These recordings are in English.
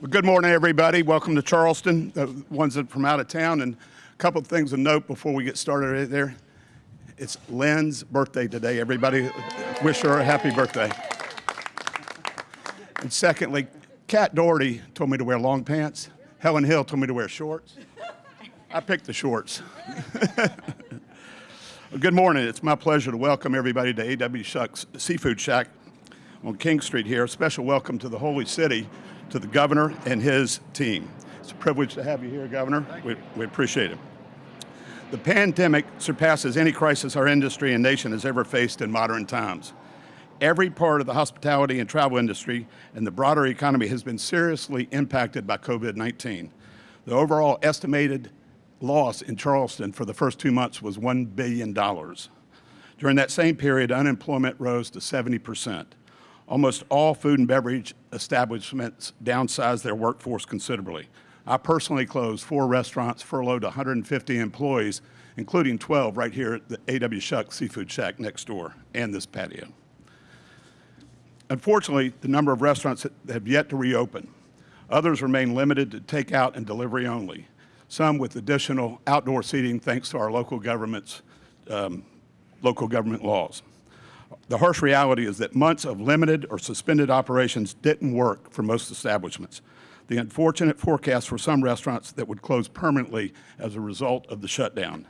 Well, good morning, everybody. Welcome to Charleston, the ones that are from out of town. And a couple of things to note before we get started right there. It's Lynn's birthday today. Everybody wish her a happy birthday. And secondly, Kat Doherty told me to wear long pants. Helen Hill told me to wear shorts. I picked the shorts. well, good morning. It's my pleasure to welcome everybody to A.W. Shucks Seafood Shack on King Street here. A special welcome to the Holy City, to the governor and his team. It's a privilege to have you here, Governor. We, we appreciate it. The pandemic surpasses any crisis our industry and nation has ever faced in modern times. Every part of the hospitality and travel industry and the broader economy has been seriously impacted by COVID-19. The overall estimated loss in Charleston for the first two months was $1 billion. During that same period, unemployment rose to 70 percent. Almost all food and beverage establishments downsized their workforce considerably. I personally closed four restaurants, furloughed 150 employees, including 12 right here at the A.W. Shuck Seafood Shack next door and this patio. Unfortunately, the number of restaurants that have yet to reopen. Others remain limited to takeout and delivery only, some with additional outdoor seating thanks to our local government's um, local government laws. The harsh reality is that months of limited or suspended operations didn't work for most establishments. The unfortunate forecast for some restaurants that would close permanently as a result of the shutdown.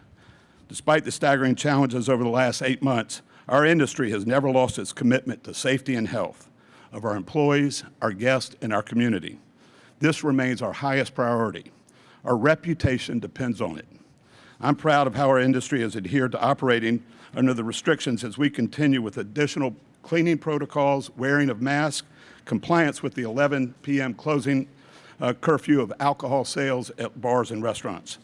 Despite the staggering challenges over the last eight months, our industry has never lost its commitment to safety and health of our employees, our guests, and our community. This remains our highest priority. Our reputation depends on it. I'm proud of how our industry has adhered to operating under the restrictions as we continue with additional cleaning protocols, wearing of masks, compliance with the 11 p.m. closing uh, curfew of alcohol sales at bars and restaurants.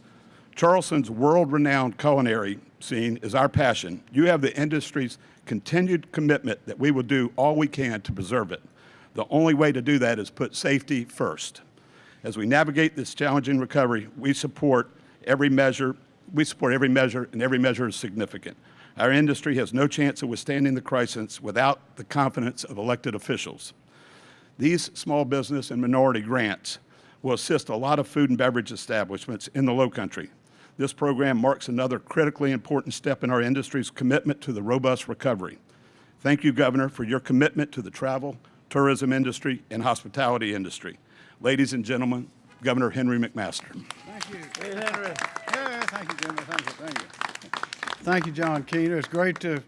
Charleston's world-renowned culinary scene is our passion. You have the industry's continued commitment that we will do all we can to preserve it. The only way to do that is put safety first. As we navigate this challenging recovery, we support every measure, we support every measure, and every measure is significant. Our industry has no chance of withstanding the crisis without the confidence of elected officials. These small business and minority grants will assist a lot of food and beverage establishments in the low country. This program marks another critically important step in our industry's commitment to the robust recovery. Thank you, Governor, for your commitment to the travel, tourism industry, and hospitality industry. Ladies and gentlemen, Governor Henry McMaster. Thank you. Hey, Henry. Thank you, Jimmy. Thank you. Thank you. Thank you, John Keener. It's great to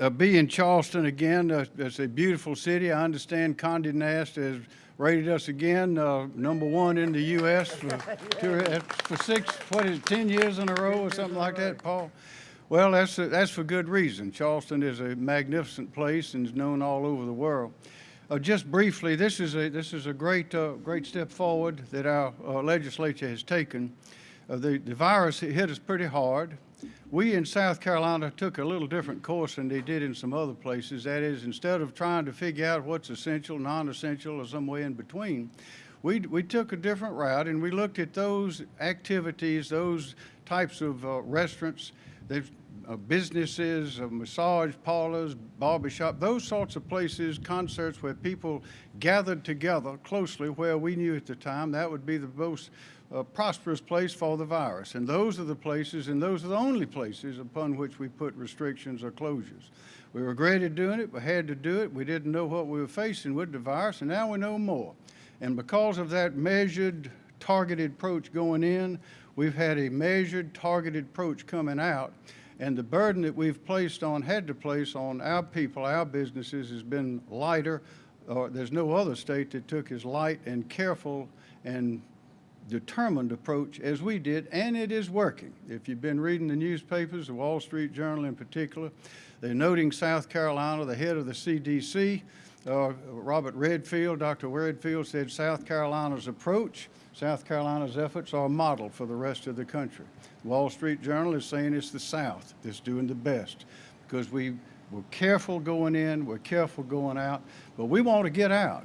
uh, be in Charleston again. Uh, it's a beautiful city. I understand Condé Nast has rated us again uh, number one in the U.S. For, to, for six, what is it, 10 years in a row or something like that, Paul? Well, that's, uh, that's for good reason. Charleston is a magnificent place and is known all over the world. Uh, just briefly, this is a, this is a great, uh, great step forward that our legislature has taken. The, the virus hit us pretty hard. We in South Carolina took a little different course than they did in some other places. That is, instead of trying to figure out what's essential, non-essential, or some way in between, we, we took a different route and we looked at those activities, those types of uh, restaurants, uh, businesses, uh, massage parlors, barbershop, those sorts of places, concerts where people gathered together closely where we knew at the time that would be the most a prosperous place for the virus. And those are the places, and those are the only places upon which we put restrictions or closures. We regretted doing it, we had to do it. We didn't know what we were facing with the virus, and now we know more. And because of that measured, targeted approach going in, we've had a measured, targeted approach coming out. And the burden that we've placed on, had to place on our people, our businesses, has been lighter. Or there's no other state that took as light and careful and determined approach as we did, and it is working. If you've been reading the newspapers, the Wall Street Journal in particular, they're noting South Carolina, the head of the CDC, uh, Robert Redfield, Dr. Redfield said South Carolina's approach, South Carolina's efforts are a model for the rest of the country. Wall Street Journal is saying it's the South that's doing the best because we were careful going in, we're careful going out, but we want to get out.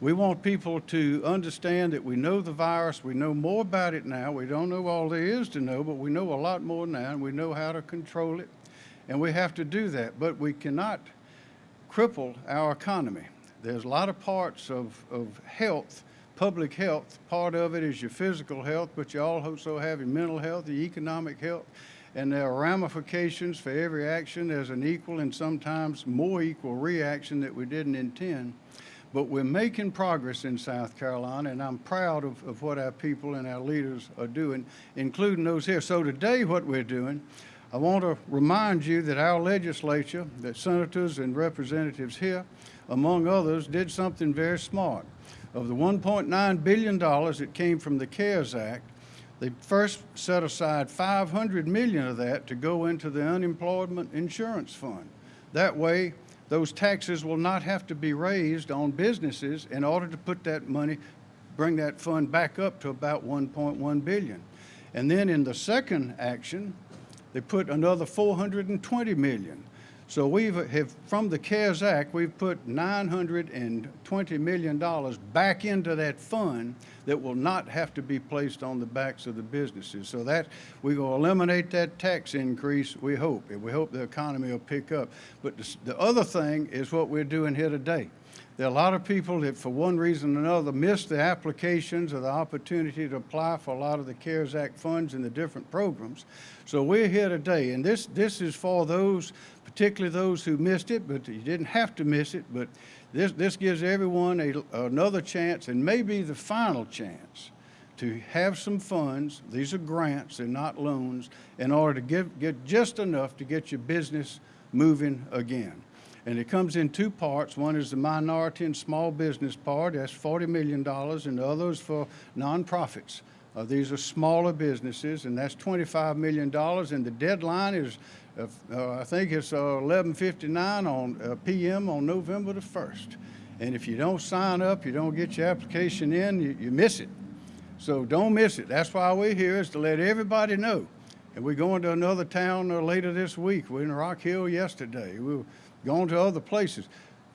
We want people to understand that we know the virus, we know more about it now. We don't know all there is to know, but we know a lot more now, and we know how to control it, and we have to do that. But we cannot cripple our economy. There's a lot of parts of, of health public health. Part of it is your physical health, but you all also have your mental health, your economic health, and there are ramifications for every action. There's an equal and sometimes more equal reaction that we didn't intend. But we're making progress in South Carolina, and I'm proud of, of what our people and our leaders are doing, including those here. So today, what we're doing, I want to remind you that our legislature, that senators and representatives here, among others, did something very smart. Of the $1.9 billion that came from the CARES Act, they first set aside 500 million of that to go into the unemployment insurance fund. That way, those taxes will not have to be raised on businesses in order to put that money, bring that fund back up to about 1.1 billion. And then in the second action, they put another 420 million. So we've, from the CARES Act, we've put $920 million back into that fund that will not have to be placed on the backs of the businesses. So that, going to eliminate that tax increase, we hope. And we hope the economy will pick up. But the other thing is what we're doing here today. There are a lot of people that, for one reason or another, missed the applications or the opportunity to apply for a lot of the CARES Act funds and the different programs. So we're here today, and this, this is for those, particularly those who missed it, but you didn't have to miss it, but this, this gives everyone a, another chance and maybe the final chance to have some funds, these are grants, they're not loans, in order to give, get just enough to get your business moving again. And it comes in two parts. One is the minority and small business part, that's $40 million, and the other is for nonprofits. Uh, these are smaller businesses, and that's $25 million, and the deadline is, uh, uh, I think it's 11:59 on uh, PM on November the 1st. And if you don't sign up, you don't get your application in, you, you miss it. So don't miss it. That's why we're here, is to let everybody know. And we're going to another town uh, later this week. We're in Rock Hill yesterday. We going to other places.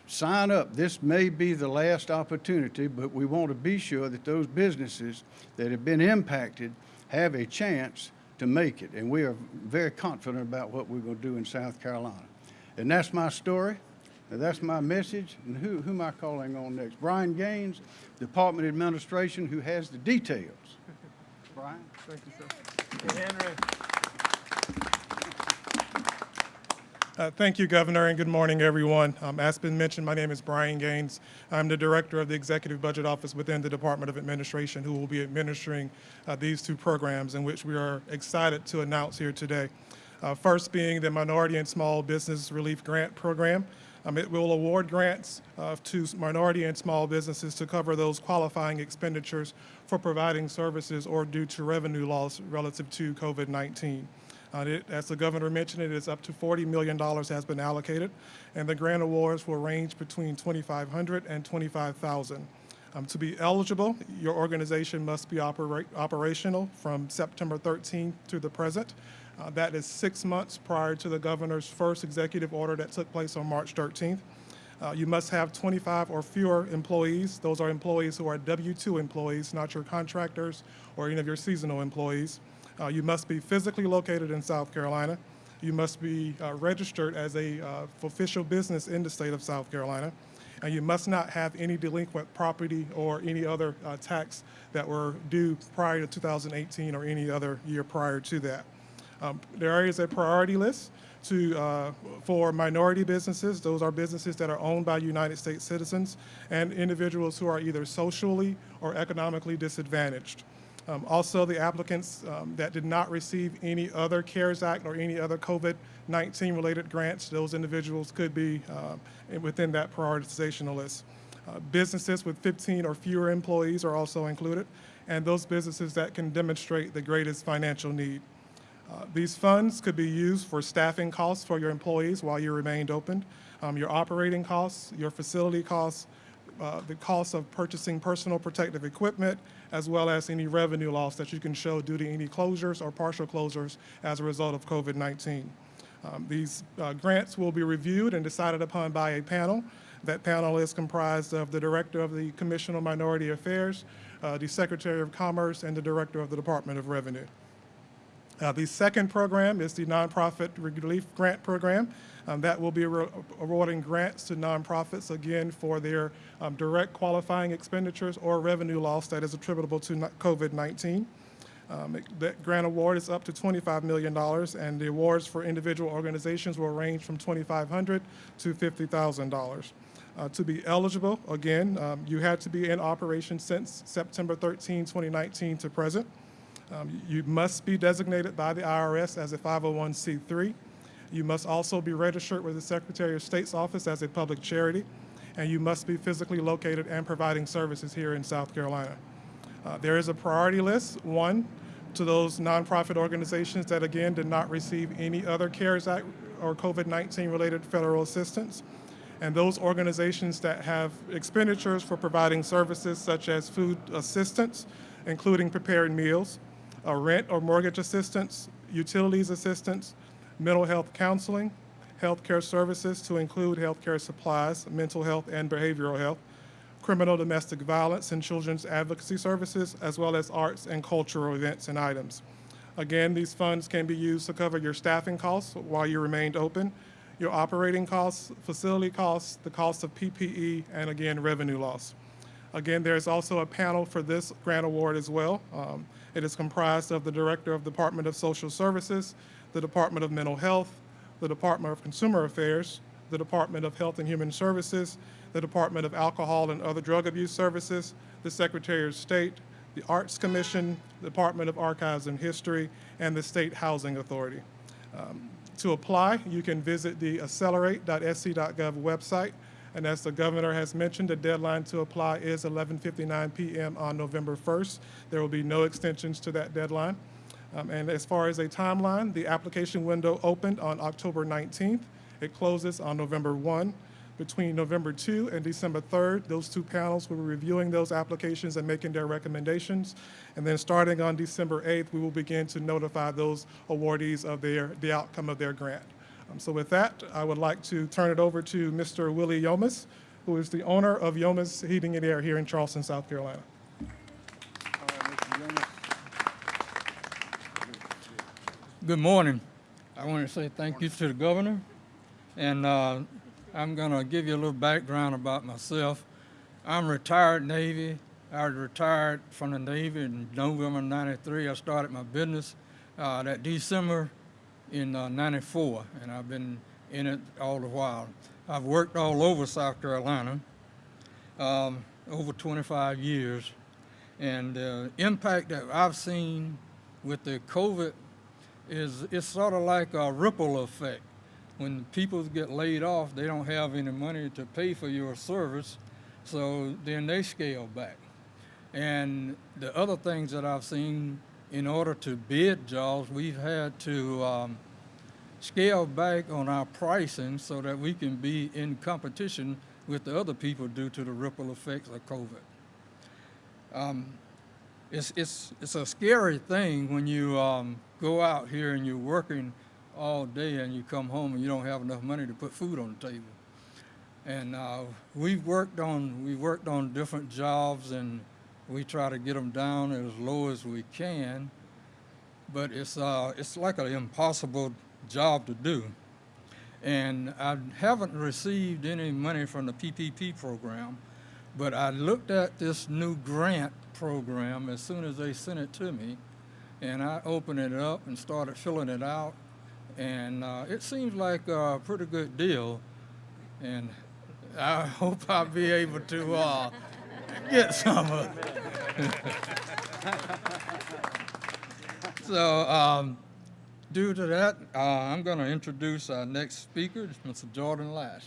Sign up. This may be the last opportunity, but we want to be sure that those businesses that have been impacted have a chance to make it. And we are very confident about what we're going to do in South Carolina. And that's my story. And that's my message. And who, who am I calling on next? Brian Gaines, Department of Administration, who has the details. Brian? Thank you, sir. Hey, Henry. Uh, Thank you, Governor, and good morning, everyone. Um, As been mentioned, my name is Brian Gaines. I'm the Director of the Executive Budget Office within the Department of Administration, who will be administering uh, these two programs in which we are excited to announce here today. Uh, First being the Minority and Small Business Relief Grant Program. Um, It will award grants uh, to minority and small businesses to cover those qualifying expenditures for providing services or due to revenue loss relative to COVID-19. Uh, it- As the governor mentioned, it is up to $40 million has been allocated, and the grant awards will range between $2,500 and $25,000. Um, To be eligible, your organization must be opera- operational from September 13th to the present. Uh, That is six months prior to the governor's first executive order that took place on March 13th. Uh, You must have 25 or fewer employees. Those are employees who are W-2 employees, not your contractors or any of your seasonal employees. Uh, You must be physically located in South Carolina. You must be uh, registered as a uh, official business in the state of South Carolina. And you must not have any delinquent property or any other uh, tax that were due prior to 2018 or any other year prior to that. Um, There is a priority list to, uh, for minority businesses. Those are businesses that are owned by United States citizens and individuals who are either socially or economically disadvantaged. Um, Also, the applicants um, that did not receive any other CARES Act or any other COVID-19 related grants, those individuals could be uh, within that prioritization list. Uh, Businesses with 15 or fewer employees are also included, and those businesses that can demonstrate the greatest financial need. Uh, These funds could be used for staffing costs for your employees while you remained open, um, your operating costs, your facility costs, uh, the cost of purchasing personal protective equipment, as well as any revenue loss that you can show due to any closures or partial closures as a result of COVID-19. Um, These uh, grants will be reviewed and decided upon by a panel. That panel is comprised of the Director of the Commission on Minority Affairs, uh, the Secretary of Commerce, and the Director of the Department of Revenue. Uh, The second program is the Nonprofit Relief Grant Program. Um, That will be awarding grants to nonprofits, again, for their um, direct qualifying expenditures or revenue loss that is attributable to COVID-19. Um, That grant award is up to $25 million, and the awards for individual organizations will range from 2,500 to $50,000. Uh, To be eligible, again, um, you had to be in operation since September 13, 2019 to present. Um, You must be designated by the IRS as a 501c3. You must also be registered with the Secretary of State's office as a public charity, and you must be physically located and providing services here in South Carolina. Uh, There is a priority list, one, to those nonprofit organizations that, again, did not receive any other CARES Act or COVID-19 related federal assistance, and those organizations that have expenditures for providing services such as food assistance, including prepared meals, rent or mortgage assistance, utilities assistance, mental health counseling, healthcare services to include healthcare supplies, mental health and behavioral health, criminal domestic violence and children's advocacy services, as well as arts and cultural events and items. Again, these funds can be used to cover your staffing costs while you remained open, your operating costs, facility costs, the cost of PPE, and again, revenue loss. Again, there's also a panel for this grant award as well. Um, It is comprised of the Director of the Department of Social Services, the Department of Mental Health, the Department of Consumer Affairs, the Department of Health and Human Services, the Department of Alcohol and Other Drug Abuse Services, the Secretary of State, the Arts Commission, the Department of Archives and History, and the State Housing Authority. Um, To apply, you can visit the accelerate.sc.gov website, and as the governor has mentioned, the deadline to apply is 11:59 p.m. on November 1st. There will be no extensions to that deadline. Um, And as far as a timeline, the application window opened on October 19th. It closes on November 1. Between November 2 and December 3rd, those two panels will be reviewing those applications and making their recommendations. And then starting on December 8th, we will begin to notify those awardees of their, the outcome of their grant. Um, So with that, I would like to turn it over to Mr. Willie Yomas, who is the owner of Yomas Heating and Air here in Charleston, South Carolina. Good morning. I want to say thank you to the governor, and uh, I'm going to give you a little background about myself. I'm retired Navy. I retired from the Navy in November '93. I started my business uh, that December in uh, '94, and I've been in it all the while. I've worked all over South Carolina, um, over 25 years, and the impact that I've seen with the COVID is it's sort of like a ripple effect. When people get laid off, they don't have any money to pay for your service, so then they scale back. And the other things that I've seen, in order to bid jobs, we've had to um, scale back on our pricing so that we can be in competition with the other people due to the ripple effects of COVID. Um, it's, it's, it's a scary thing when you um, go out here and you're working all day and you come home and you don't have enough money to put food on the table. And uh, we've worked on we worked on different jobs and we try to get them down as low as we can. But it's uh, it's like an impossible job to do. And I haven't received any money from the PPP program, but I looked at this new grant program as soon as they sent it to me, and I opened it up and started filling it out, and uh, it seems like a pretty good deal, and I hope I'll be able to uh, get some of it. so, um, due to that, uh, I'm going to introduce our next speaker, Mr. Jordan Lash.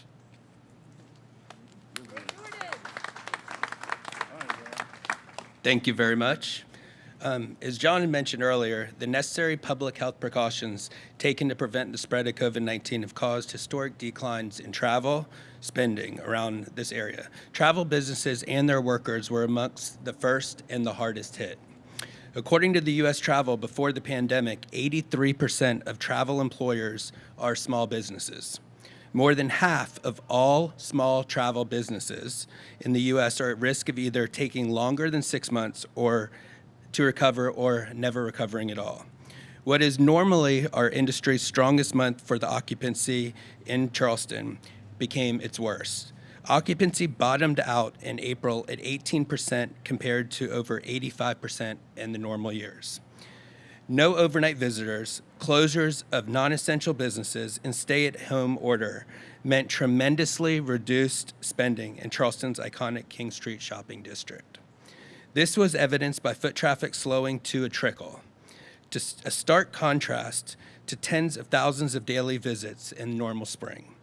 Thank you very much. Um, as John had mentioned earlier, the necessary public health precautions taken to prevent the spread of COVID-19 have caused historic declines in travel spending around this area. Travel businesses and their workers were amongst the first and the hardest hit. According to the U.S. Travel, before the pandemic, 83% of travel employers are small businesses. More than half of all small travel businesses in the U.S. are at risk of either taking longer than six months or to recover or never recovering at all. What is normally our industry's strongest month for the occupancy in Charleston became its worst. Occupancy bottomed out in April at 18% compared to over 85% in the normal years. No overnight visitors, closures of non essential businesses, and stay at home order meant tremendously reduced spending in Charleston's iconic King Street shopping district. This was evidenced by foot traffic slowing to a trickle, to a stark contrast to tens of thousands of daily visits in normal spring.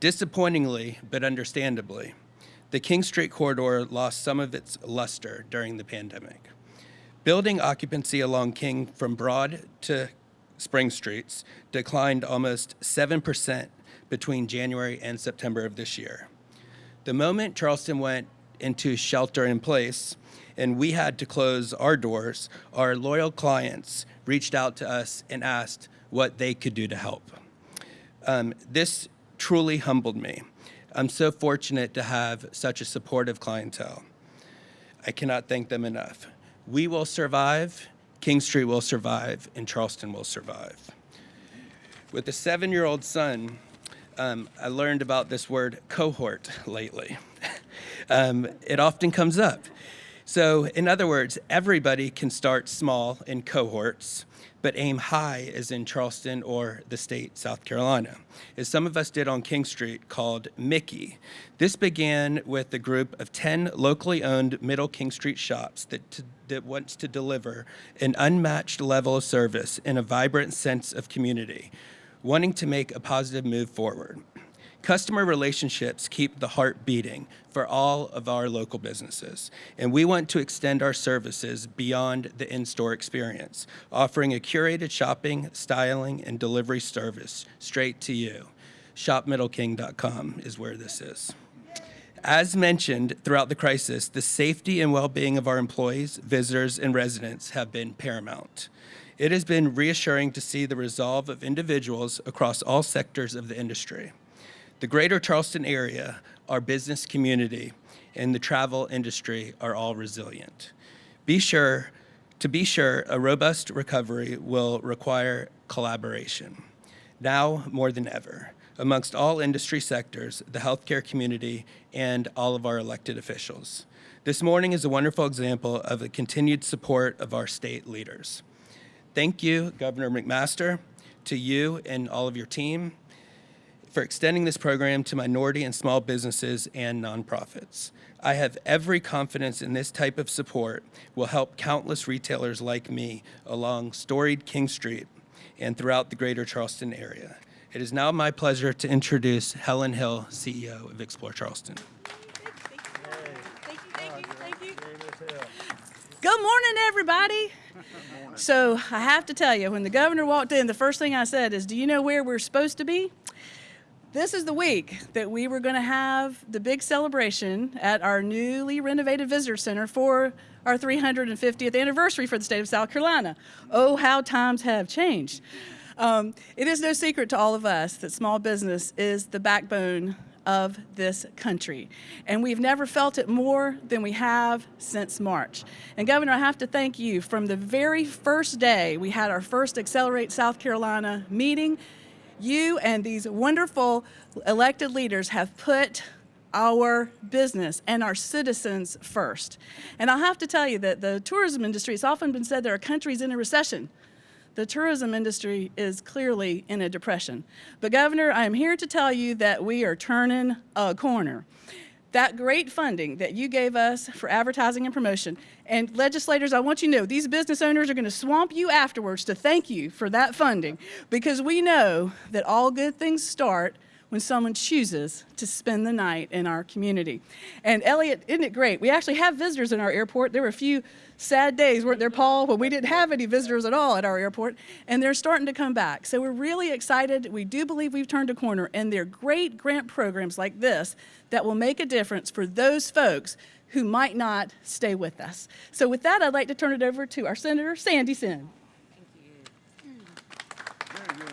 Disappointingly, but understandably, the King Street corridor lost some of its luster during the pandemic. Building occupancy along King from Broad to Spring Streets declined almost 7% between January and September of this year. The moment Charleston went into shelter in place and we had to close our doors, our loyal clients reached out to us and asked what they could do to help. Um, this truly humbled me. I'm so fortunate to have such a supportive clientele. I cannot thank them enough. We will survive, King Street will survive, and Charleston will survive. With a seven year old son, um, I learned about this word cohort lately. um, it often comes up. So, in other words, everybody can start small in cohorts, but aim high as in Charleston or the state, South Carolina, as some of us did on King Street called Mickey. This began with a group of 10 locally owned Middle King Street shops that, t- that wants to deliver an unmatched level of service and a vibrant sense of community, wanting to make a positive move forward. Customer relationships keep the heart beating for all of our local businesses, and we want to extend our services beyond the in store experience, offering a curated shopping, styling, and delivery service straight to you. ShopMiddleKing.com is where this is. As mentioned throughout the crisis, the safety and well being of our employees, visitors, and residents have been paramount. It has been reassuring to see the resolve of individuals across all sectors of the industry. The greater Charleston area, our business community, and the travel industry are all resilient. Be sure, to be sure, a robust recovery will require collaboration. Now more than ever, amongst all industry sectors, the healthcare community, and all of our elected officials. This morning is a wonderful example of the continued support of our state leaders. Thank you, Governor McMaster, to you and all of your team for extending this program to minority and small businesses and nonprofits. I have every confidence in this type of support will help countless retailers like me along storied King Street and throughout the greater Charleston area. It is now my pleasure to introduce Helen Hill, CEO of Explore Charleston. Thank you, thank you, thank you. Good morning, everybody. So I have to tell you, when the governor walked in, the first thing I said is, "Do you know where we're supposed to be?" This is the week that we were going to have the big celebration at our newly renovated visitor center for our 350th anniversary for the state of South Carolina. Oh, how times have changed. Um, it is no secret to all of us that small business is the backbone of this country. And we've never felt it more than we have since March. And Governor, I have to thank you. From the very first day we had our first Accelerate South Carolina meeting, you and these wonderful elected leaders have put our business and our citizens first. And I have to tell you that the tourism industry, it's often been said there are countries in a recession. The tourism industry is clearly in a depression. But Governor, I am here to tell you that we are turning a corner. That great funding that you gave us for advertising and promotion, and legislators, I want you to know these business owners are going to swamp you afterwards to thank you for that funding. Because we know that all good things start when someone chooses to spend the night in our community. And Elliot, isn't it great? We actually have visitors in our airport. There were a few sad days, weren't there, Paul, when we didn't have any visitors at all at our airport, and they're starting to come back. So we're really excited. We do believe we've turned a corner, and there are great grant programs like this that will make a difference for those folks who might not stay with us. So with that, I'd like to turn it over to our Senator Sandy Senn. Thank you.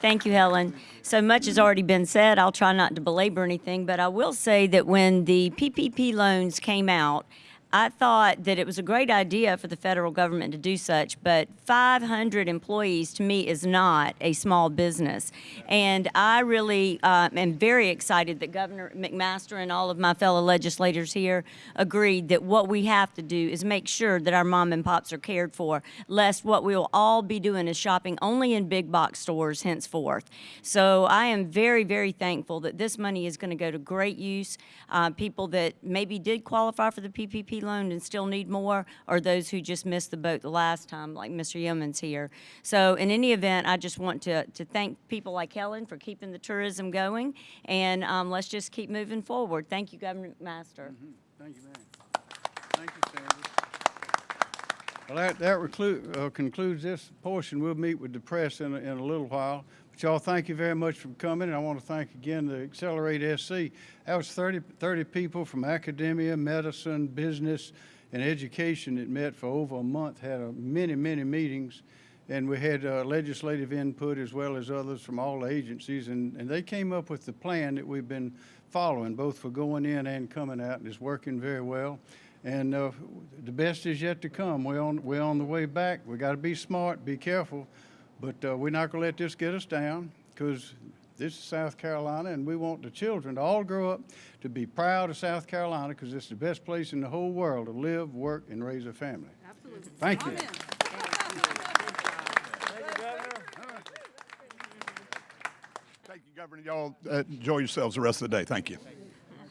Thank you, Helen. So much has already been said. I'll try not to belabor anything, but I will say that when the PPP loans came out, I thought that it was a great idea for the federal government to do such, but 500 employees to me is not a small business. And I really uh, am very excited that Governor McMaster and all of my fellow legislators here agreed that what we have to do is make sure that our mom and pops are cared for, lest what we will all be doing is shopping only in big box stores henceforth. So I am very, very thankful that this money is going to go to great use. Uh, people that maybe did qualify for the PPP loan and still need more, or those who just missed the boat the last time, like Mr. Yeomans here. So in any event, I just want to, to thank people like Helen for keeping the tourism going, and um, let's just keep moving forward. Thank you, Governor McMaster. Thank you, ma'am. Thank you, Sandra. Well, that, that uh, concludes this portion. We'll meet with the press in a, in a little while. Y'all, thank you very much for coming, and I want to thank again the Accelerate SC. That was 30, 30 people from academia, medicine, business, and education that met for over a month, had a many, many meetings, and we had uh, legislative input as well as others from all agencies, and, and they came up with the plan that we've been following, both for going in and coming out, and it's working very well. And uh, the best is yet to come. We're on, we're on the way back. We got to be smart, be careful, but uh, we're not going to let this get us down because this is South Carolina, and we want the children to all grow up to be proud of South Carolina because it's the best place in the whole world to live, work, and raise a family. Absolutely. Thank you. Amen. Thank you, Governor. Y'all uh, enjoy yourselves the rest of the day. Thank you.